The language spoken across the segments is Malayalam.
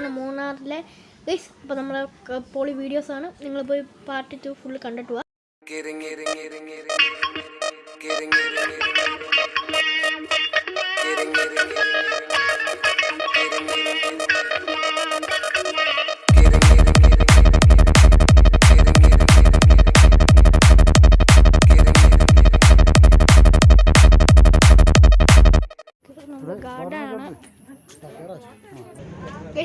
ആണ് മൂന്നാറിലെ ഗൈസ് അപ്പോൾ നമ്മൾ പോളി വീഡിയോസ് ആണ്. നിങ്ങൾ പോയി പാർട്ടി ടു ഫുൾ കണ്ടിട്ട് പോവാ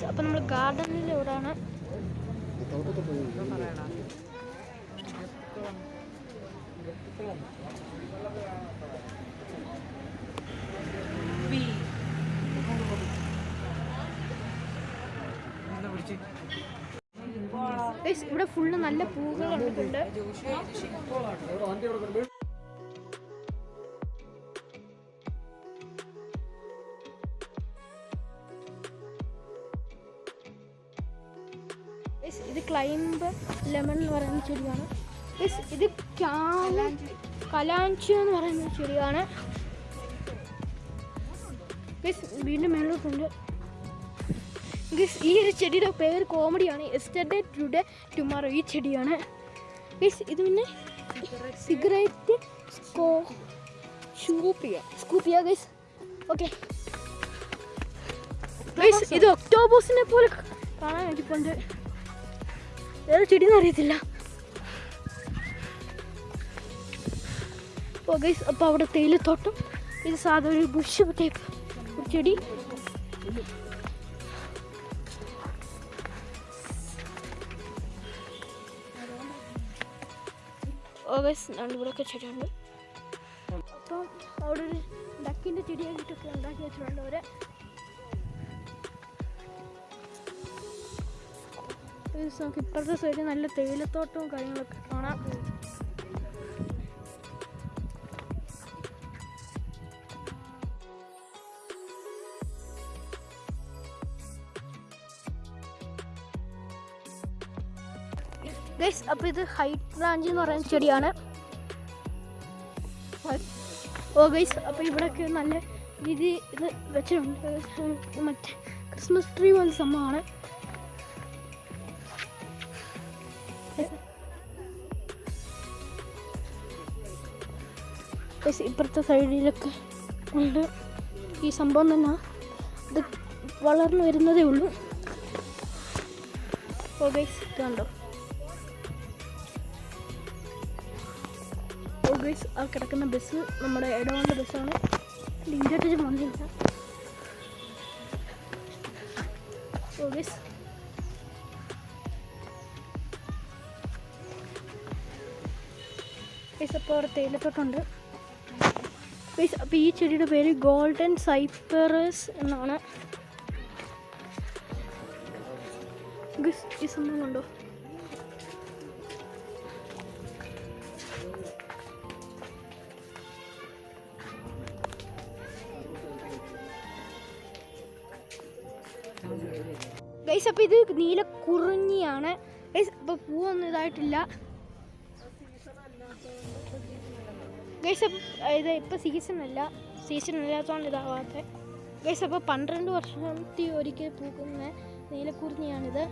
ഗൈസ് അപ്പോൾ നമ്മൾ ഗാർഡനിലൂടെയാണ് ഇവിടെ ഫുള്ള് നല്ല പൂക്കൾ കണ്ടിട്ടുണ്ട് ഇത് ക്ലൈംബ് ലെമൺ എന്ന് പറയുന്ന ചെടിയാണ്. ഇത് കാല- കലാഞ്ചി എന്ന് പറയുന്ന ചെടിയാണ്. വീണ്ടും മേലോട്ടുണ്ട്. ഗിസ് ഈ ഒരു ചെടിയുടെ പേര് കോമഡിയാണ് എസ്റ്റർഡേ ടുഡേ ടുമാറോ ഈ ചെടിയാണ്. ഗിസ് ഇത് പിന്നെ സിഗരറ്റ് സ്കോ സ്കൂപ്പിയ ഗൈസ് ഓക്കെ ഗൈസ് ഇത് ഒക്ടോബോസിനെ പോലെ കാണാൻ വേണ്ടിപ്പോണ്ട് ഏത് എന്ന് അറിയത്തില്ല. ഗൈസ് അപ്പോൾ അവിടെ തേയിലത്തോട്ടം ഇത് സാധാരണ ഒരു ബുഷ് ടൈപ്പ് ഒരു ചെടി. ഓ ഗൈസ് ഇവിടെയൊക്കെ ചെടിയുണ്ട്. അപ്പം അവിടെ ഒരു ഡക്കിന്റെ ചെടിയായിട്ടൊക്കെ ഉണ്ടാക്കി വെച്ചിട്ടുണ്ട് അവരെ. നമുക്ക് ഇപ്പുറത്തെ സൈഡിൽ നല്ല തേയിലത്തോട്ടവും കാര്യങ്ങളൊക്കെ കാണാം. ഗൈസ് അപ്പോൾ ഇത് ഹൈറ്റ് ബ്രാഞ്ച് എന്ന് പറയുന്ന ചെടിയാണ്. ഓ ഗൈസ് അപ്പോൾ ഇവിടെയൊക്കെ നല്ല രീതി ഇത് വെച്ചിട്ടുണ്ട്. മറ്റേ ക്രിസ്മസ് ട്രീ പോലെ സംഭവമാണ്. ഇപ്പുറത്തെ സൈഡിലൊക്കെ ഉണ്ട് ഈ സംഭവം തന്നെ ഇത് വളർന്നു വരുന്നതേ ഉള്ളൂ ഓ ഗൈസ് കണ്ടോ ഓ ഗൈസ് ആ കിടക്കുന്ന ബസ് നമ്മുടെ ഇടവണ്ട ബസ്സാണ് ഇങ്ങോട്ട് വന്നില്ല ഓ ഗൈസ് ഗൈസ് അപ്പോൾ അവിടെ തേയിലത്തോട്ടുണ്ട് അപ്പോൾ ഈ ചെടിയുടെ പേര് ഗോൾഡൻ സൈപ്പറസ് എന്നാണ്. ഈ സംഭവം കണ്ടോ? ഗൈസ് അപ്പോൾ ഇത് നീല കുറിഞ്ഞിയാണ്. ഗൈസ് അപ്പോൾ പൂവൊന്നും ഇതായിട്ടില്ല. ഗൈസ് ഇത് ഇപ്പോൾ സീസൺ അല്ല. സീസൺ ഇല്ലാത്തതുകൊണ്ട് ഇതാവാത്ത. ഗൈസ് അപ്പോൾ പന്ത്രണ്ട് വർഷത്തിൽ ഒരിക്കൽ പൂക്കുന്ന നീലക്കുറിഞ്ഞിയാണിത്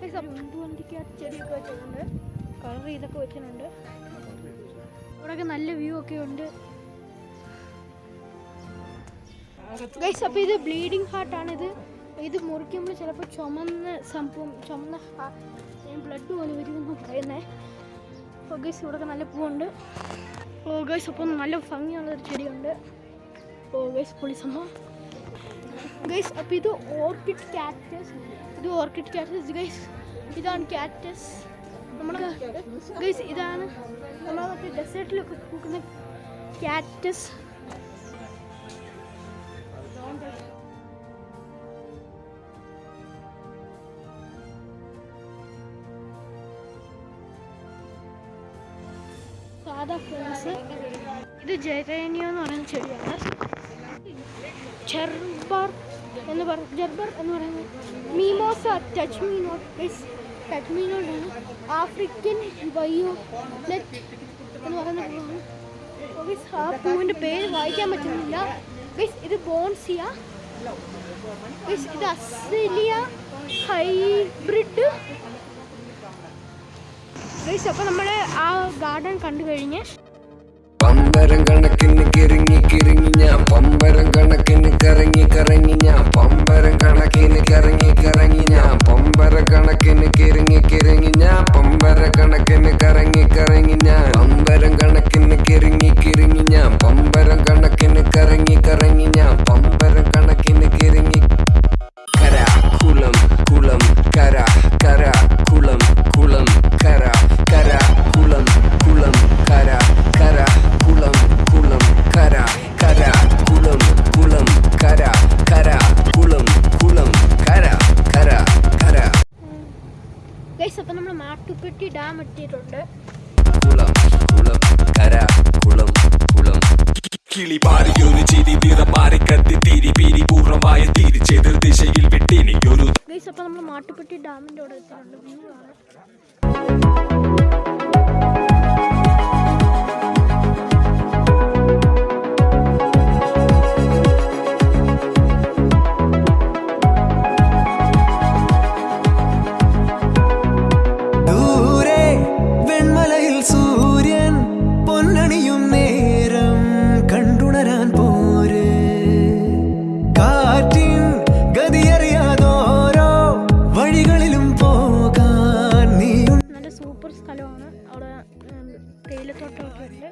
ഗൈസ് അപ്പം മുന്തുവണ്ടിക്കകത്ത് ചെടിയൊക്കെ വെച്ചിട്ടുണ്ട്. കളർ ഇതൊക്കെ വെച്ചിട്ടുണ്ട്. ഇവിടെയൊക്കെ നല്ല വ്യൂ ഒക്കെ ഉണ്ട്. ഗൈസ് അപ്പോൾ ഇത് ബ്ലീഡിങ് ഹാർട്ടാണിത് ഇത് മുറിക്കുമ്പോൾ ചിലപ്പോൾ ചുമന്ന സംഭവം ചുമന്ന ബ്ലഡ് പോലെ വരുമെന്ന് പറയുന്നത് ഗൈസ് ഇവിടെ നല്ല പൂവുണ്ട്. ഓ ഗൈസ് അപ്പോൾ നല്ല ഭംഗിയുള്ള ഒരു ചെടിയുണ്ട്. ഓ പൊളി സംഭവം ഗൈസ് അപ്പം ഇത് ഓർക്കിഡ് ക്യാറ്റസ് ഇത് ഓർക്കിഡ് ക്യാറ്റസ് ഗൈസ് ഇതാണ് ക്യാറ്റസ് നമ്മൾ ഗൈസ് ഇതാണ് നമ്മുടെ മറ്റേ ഡെസേർട്ടിലൊക്കെ പൂക്കുന്ന കാക്ടസ് സാധാ ഫ്ലവേഴ്സ് ഇത് ജെറേനിയോ എന്ന് പറയുന്ന ചെടിയാണ്. ചെർബർ എന്ന് പറയുന്നത് ജർബർ എന്ന് പറയുന്നത് mimosa touch me not touch മീനോടാണ് African violet എന്ന് പറയുന്ന ഗൈസ് ആ പൂവിന്റെ പേര് വായിക്കാൻ പറ്റുന്നില്ല. ഗൈസ് ഇത് ബോൺസിയ. Guys, ഇത് അസിലിയ ഹൈബ്രിഡ് ഗൈസ് അപ്പോൾ നമ്മൾ ആ ഗാർഡൻ കണ്ടു കഴിഞ്ഞ് പമ്പരം കണക്കിന് കിറങ്ങി കിറങ്ങി ഞാൻ പമ്പരം കണക്കിന് കറങ്ങി കറങ്ങി ഞാൻ പമ്പരം കണക്കിന് കറങ്ങി കറങ്ങി ഞാൻ പാറിയൊരു ചിരി നിറമാറി കത്തി തിരി പിരി പൂർണമായ തിരിച്ചെതിർ ദിശയിൽ വിട്ടിനിയൊരു ഗൈസ് അപ്പോൾ നമ്മൾ മാട്ടുപ്പെട്ടി ഡാമിന്റെ അവിടെ എത്തിയിട്ടുണ്ട്. വ്യൂ സ്ഥലമാണ്. അവിടെ തേയിലത്തോട്ടമൊക്കെ ഉണ്ട്.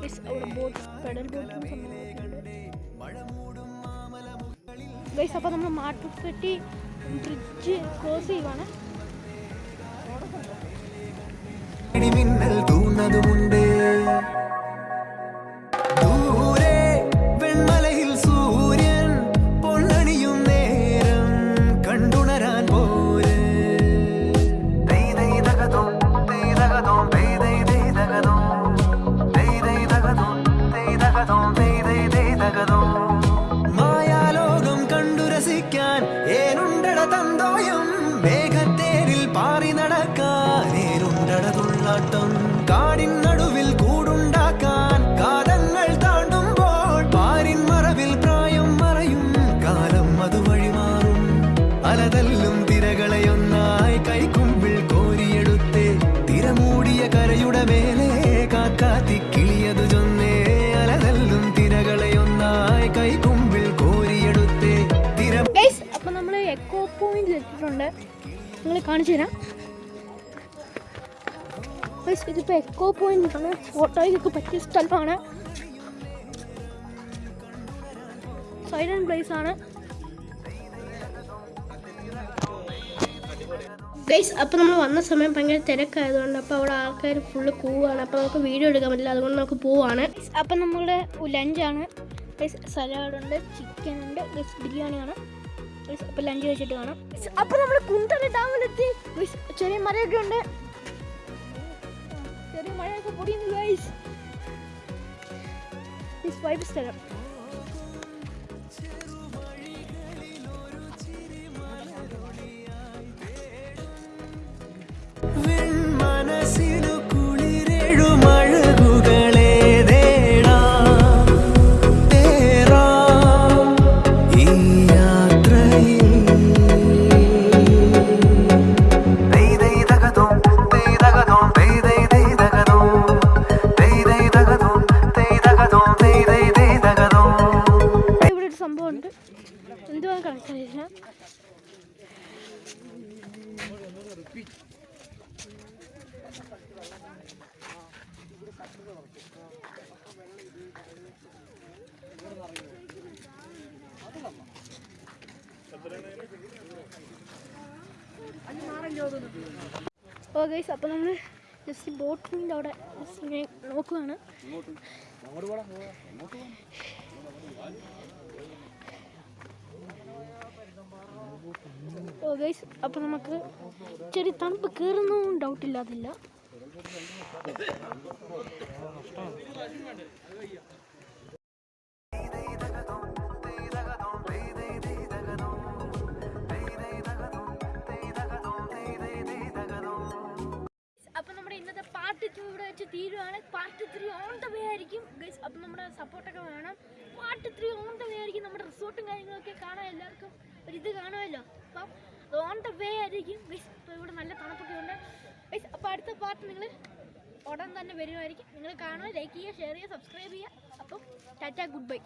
മീൻസ് അവിടെ ബോട്ട് പെഡൽ ബോട്ടും സംഭവമൊക്കെ ഗൈസ് അപ്പോൾ നമ്മൾ മാട്ടുപ്പെട്ടി ബ്രിഡ്ജ് ക്രോസ് ചെയ്യുവാണ്. മിന്നൽ തൂന്നതുമുണ്ട് ഏനുണ്ടട തന്തോയം മേഘത്തേരിൽ പാറി നടക്കാൻ ഏനുണ്ടട തുള്ളാട്ടം. കാടിൻ നിങ്ങൾ കാണിച്ചു തരാം. ഇതിപ്പോ എക്കോ പോയിന്റ് ആണ്. ഫോട്ടോയ്ക്കൊക്കെ പറ്റിയ സ്ഥലമാണ്. സൈലന്റ് പ്ലേസ് ആണ്. ഗൈസ് അപ്പോൾ നമ്മൾ വന്ന സമയം ഭയങ്കര തിരക്കായതുകൊണ്ട് അപ്പോൾ അവിടെ ആൾക്കാർ ഫുള്ള് കൂവാണ്. അപ്പോൾ നമുക്ക് വീഡിയോ എടുക്കാൻ പറ്റില്ല. അതുകൊണ്ട് നമുക്ക് പോവാണ്. അപ്പോൾ നമ്മുടെ ലഞ്ചാണ് ഗൈസ് സലാഡ് ഉണ്ട് ചിക്കൻ ഉണ്ട് ഗൈസ് ബിരിയാണിയാണ്. അപ്പോൾ ലഞ്ച് കഴിച്ചിട്ട് കാണാം. അപ്പോൾ നമ്മൾ കുന്തറ ഡാമിലെത്തി. ചെറിയ മഴയൊക്കെ ഉണ്ട്. ചെറിയ മഴയൊക്കെ പൊടിയുന്നു ഗൈസ് വൈബ് സ്ഥലം. ഓ ഗൈസ് അപ്പോൾ നമ്മൾ ജസ്റ്റ് ബോട്ടിന്റെ അവിടെ ഇങ്ങനെ നോക്കുവാണ്. ഓ ഗൈസ് അപ്പോൾ നമുക്ക് ചെറിയ തണുപ്പ് കയറുന്നതും ഡൗട്ടില്ല പാർട്ട് ടു ഇവിടെ വെച്ച് തീരുവാണ്. Part three on the way ആയിരിക്കും. ഗൈസ് അപ്പം നമ്മുടെ സപ്പോർട്ടൊക്കെ വേണം. Part three on the way ആയിരിക്കും. നമ്മുടെ റിസോർട്ടും കാര്യങ്ങളൊക്കെ കാണാൻ എല്ലാവർക്കും. ഒരു ഇത് കാണുമല്ലോ. അപ്പം ഓൺ ദ വേ ആയിരിക്കും. ഗൈസ് ഇപ്പോൾ ഇവിടെ നല്ല തണുപ്പൊക്കെ ഉണ്ട് ഗൈസ് അപ്പോൾ അടുത്ത പാർട്ട് നിങ്ങൾ ഉടൻ തന്നെ വരുമായിരിക്കും നിങ്ങൾ കാണുക ലൈക്ക് ചെയ്യുക ഷെയർ ചെയ്യുക സബ്സ്ക്രൈബ് ചെയ്യുക. അപ്പം ടാറ്റ ഗുഡ് ബൈ